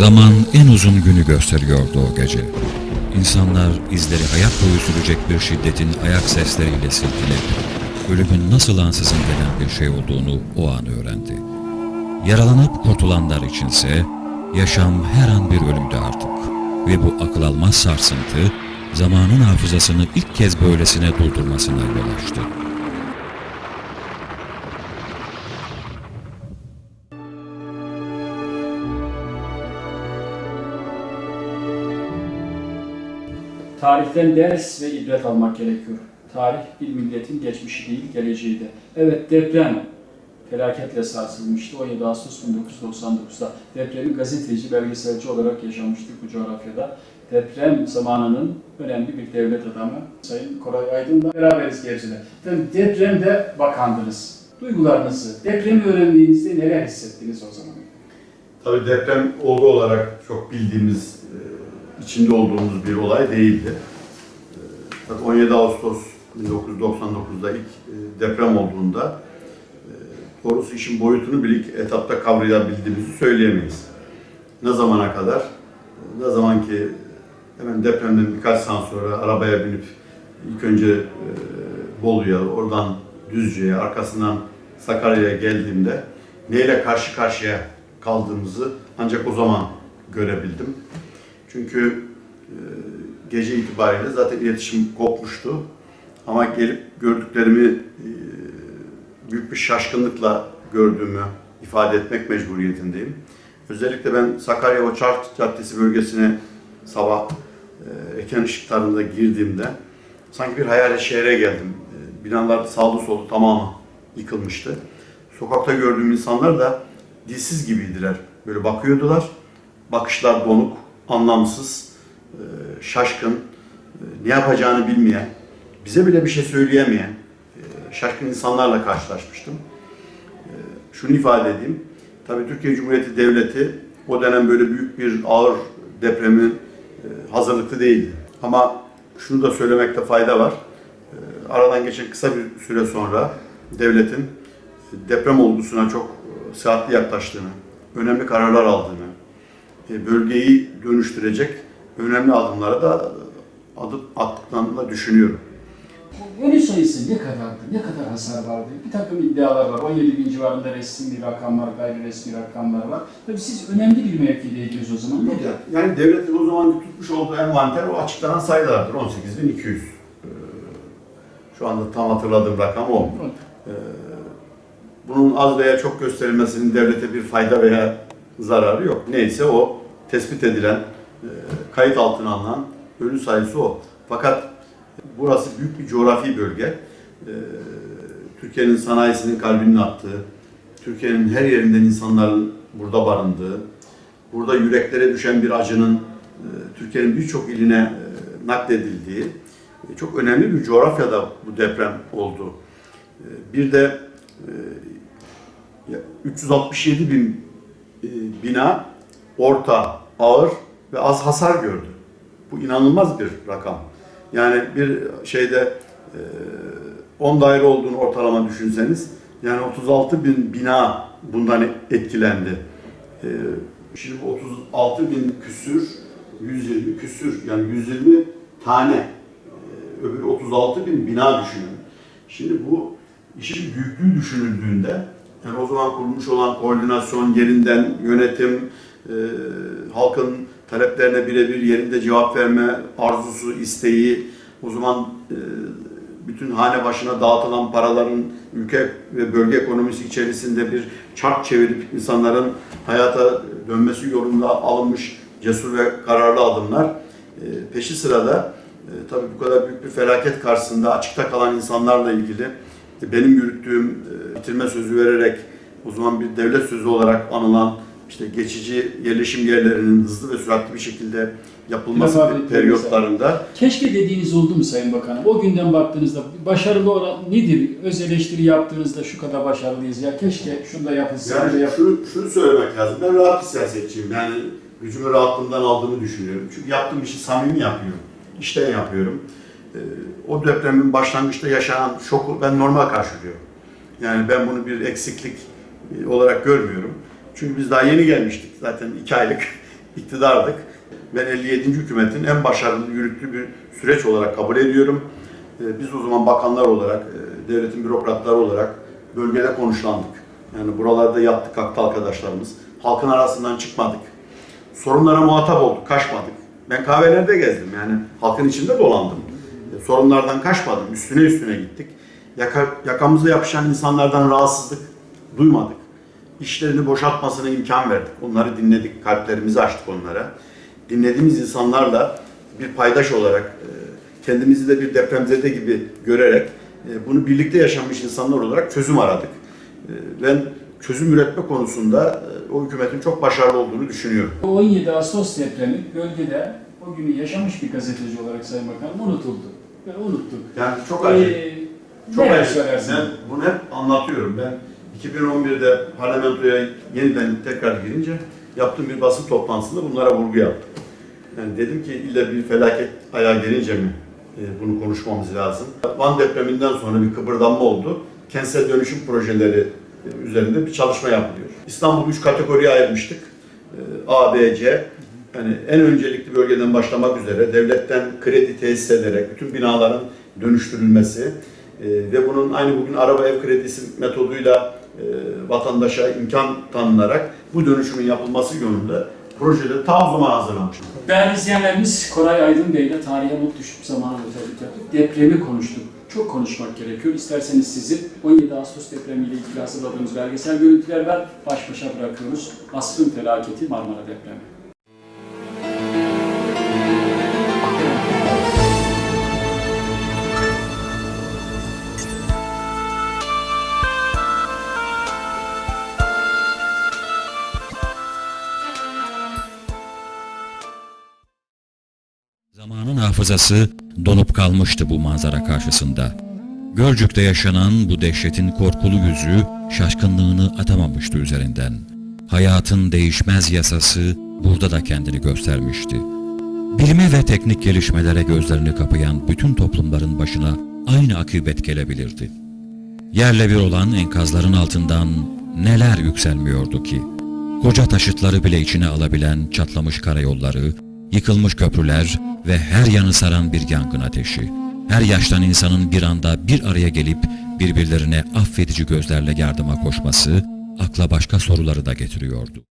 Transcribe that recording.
Zaman en uzun günü gösteriyordu o gece. İnsanlar izleri hayat boyu sürecek bir şiddetin ayak sesleriyle silkeledi. Ölümün nasıl ansızın gelen bir şey olduğunu o an öğrendi. Yaralanıp kurtulanlar içinse yaşam her an bir ölümdü artık. Ve bu akıl almaz sarsıntı zamanın hafızasını ilk kez böylesine doldurmasına yol açtı. Tarihten ders ve ibret almak gerekiyor. Tarih bir milletin geçmişi değil, geleceği de. Evet deprem felaketle sarsılmıştı 17 Ağustos 1999'da. Depremi gazeteci, belgeselci olarak yaşamıştık bu coğrafyada. Deprem zamanının önemli bir devlet adamı Sayın Koray Aydın'la beraberiz Gebze'de. Efendim depremde bakandınız. Duygularınızı, depremi öğrendiğinizde neler hissettiniz o zaman? Tabii deprem olgu olarak çok bildiğimiz, içinde olduğumuz bir olay değildi. E, Fakat 17 Ağustos 1999'da ilk e, deprem olduğunda e, doğrusu işin boyutunu bile ilk etapta kavrayabildiğimizi söyleyemeyiz. Ne zamana kadar? Ne zaman ki hemen depremden birkaç saat sonra arabaya binip ilk önce e, Bolu'ya, oradan Düzce'ye, arkasından Sakarya'ya geldiğimde neyle karşı karşıya kaldığımızı ancak o zaman görebildim. Çünkü e, gece itibariyle zaten iletişim kopmuştu. Ama gelip gördüklerimi e, büyük bir şaşkınlıkla gördüğümü ifade etmek mecburiyetindeyim. Özellikle ben Sakarya Oçart Caddesi bölgesine sabah eken ışıklarında girdiğimde sanki bir hayali şehre geldim. E, binalar sağlı solu tamamı yıkılmıştı. Sokakta gördüğüm insanlar da dilsiz gibiydiler. Böyle bakıyordular. Bakışlar donuk, anlamsız, e, şaşkın, e, ne yapacağını bilmeyen, bize bile bir şey söyleyemeyen e, şaşkın insanlarla karşılaşmıştım. Şunu ifade edeyim. Tabii Türkiye Cumhuriyeti Devleti o dönem böyle büyük bir ağır depremin hazırlıklı değildi. Ama şunu da söylemekte fayda var. Aradan geçen kısa bir süre sonra devletin deprem olgusuna çok sıhhatli yaklaştığını, önemli kararlar aldığını, bölgeyi dönüştürecek önemli adımlara da e, adım attıklarını da düşünüyorum. Ölü sayısı ne kadardı? Ne kadar hasar vardı? Bir takım iddialar var. 17 bin civarında resmi bir rakam var, gayri resmi rakamlar var. Tabii siz önemli bir mevkideydiniz o zaman. Ne de? Yani devletin o zaman tutmuş olduğu envanter o açıklanan sayılardır. 18.200. Ee, Şu anda tam hatırladığım rakam o. Ee, Bunun az veya çok gösterilmesinin devlete bir fayda veya zararı yok. Neyse o tespit edilen, e, kayıt altına alınan ölü sayısı o. Fakat burası büyük bir coğrafi bölge. Ee, Türkiye'nin sanayisinin kalbinin attığı, Türkiye'nin her yerinden insanların burada barındığı, burada yüreklere düşen bir acının e, Türkiye'nin birçok iline e, nakledildiği e, çok önemli bir coğrafyada bu deprem oldu. E, Bir de e, ya 367 bin e, bina orta, ağır ve az hasar gördü. Bu inanılmaz bir rakam. Yani bir şeyde e, 10 daire olduğunu ortalama düşünseniz yani 36 bin bina bundan etkilendi. E, Şimdi bu 36 bin küsür, 120 küsür yani 120 tane e, öbür 36 bin bina düşünün. Şimdi bu işin büyüklüğü düşünüldüğünde yani o zaman kurulmuş olan koordinasyon, yerinden yönetim, e, halkın taleplerine birebir yerinde cevap verme arzusu, isteği, o zaman e, bütün hane başına dağıtılan paraların ülke ve bölge ekonomisi içerisinde bir çark çevirip insanların hayata dönmesi yolunda alınmış cesur ve kararlı adımlar. E, peşi sırada e, tabii bu kadar büyük bir felaket karşısında açıkta kalan insanlarla ilgili benim yürüttüğüm e, bitirme sözü vererek o zaman bir devlet sözü olarak anılan işte geçici yerleşim yerlerinin hızlı ve süratli bir şekilde yapılması mesela. periyotlarında Keşke dediğiniz oldu mu Sayın Bakanım? O günden baktığınızda başarılı olan nedir? Öz eleştiri yaptığınızda şu kadar başarılıyız ya keşke şunu da yapılsa. Yani yap- şunu, şunu söylemek lazım. Ben rahat bir siyasetçiyim. Yani gücümü rahatlığımdan aldığımı düşünüyorum. Çünkü yaptığım işi samimi yapıyorum. İşten yapıyorum. O depremin başlangıçta yaşanan şoku ben normal karşılıyorum. Yani ben bunu bir eksiklik e, olarak görmüyorum. Çünkü biz daha yeni gelmiştik. Zaten iki aylık iktidardık. Ben 57. hükümetin en başarılı yürüttüğü bir süreç olarak kabul ediyorum. Ee, Biz o zaman bakanlar olarak, e, devletin bürokratları olarak bölgede konuşlandık. Yani buralarda yattık kalktı arkadaşlarımız. Halkın arasından çıkmadık. Sorunlara muhatap olduk, kaçmadık. Ben kahvelerde gezdim yani halkın içinde dolandım. Sorunlardan kaçmadım, üstüne üstüne gittik. Yaka, yakamıza yapışan insanlardan rahatsızlık duymadık. İşlerini boşaltmasına imkan verdik. Onları dinledik, kalplerimizi açtık onlara. Dinlediğimiz insanlarla bir paydaş olarak, e, kendimizi de bir depremzede gibi görerek e, bunu birlikte yaşamış insanlar olarak çözüm aradık. E, Ben çözüm üretme konusunda o hükümetin çok başarılı olduğunu düşünüyorum. O 17 Ağustos depremi bölgede o günü yaşamış bir gazeteci olarak Sayın Bakanım unutuldu. Ve unuttuk. Yani çok acı. Ee, Çok neler acı. Ben bunu hep anlatıyorum. Ben 2011'de parlamentoya yeniden tekrar girince yaptığım bir basın toplantısında bunlara vurgu yaptım. Yani dedim ki illa bir felaket ayağa gelince mi e, bunu konuşmamız lazım. Van depreminden sonra bir kıpırdanma oldu. Kentsel dönüşüm projeleri e, üzerinde bir çalışma yapılıyor. İstanbul'u üç kategoriye ayırmıştık. E, A, B, C. Yani en öncelikli bölgeden başlamak üzere devletten kredi tesis ederek bütün binaların dönüştürülmesi e, ve bunun aynı bugün araba ev kredisi metoduyla e, vatandaşa imkan tanınarak bu dönüşümün yapılması yönünde projeleri ta o zaman. Değerli izleyenlerimiz Koray Aydın Bey ile tarihe not düşüp zamana özellik yaptık. Depremi konuştuk. Çok konuşmak gerekiyor. İsterseniz sizi 17 Ağustos depremiyle ilgili hazırladığımız belgesel görüntüler var. Baş başa bırakıyoruz. Asrın felaketi Marmara depremi. Hafızası donup kalmıştı bu manzara karşısında. Gölcük'te yaşanan bu dehşetin korkulu yüzü şaşkınlığını atamamıştı üzerinden. Hayatın değişmez yasası burada da kendini göstermişti. Bilime ve teknik gelişmelere gözlerini kapayan bütün toplumların başına aynı akıbet gelebilirdi. Yerle bir olan enkazların altından neler yükselmiyordu ki? Koca taşıtları bile içine alabilen çatlamış karayolları, yıkılmış köprüler ve her yanı saran bir yangın ateşi. Her yaştan insanın bir anda bir araya gelip birbirlerine affedici gözlerle yardıma koşması akla başka soruları da getiriyordu.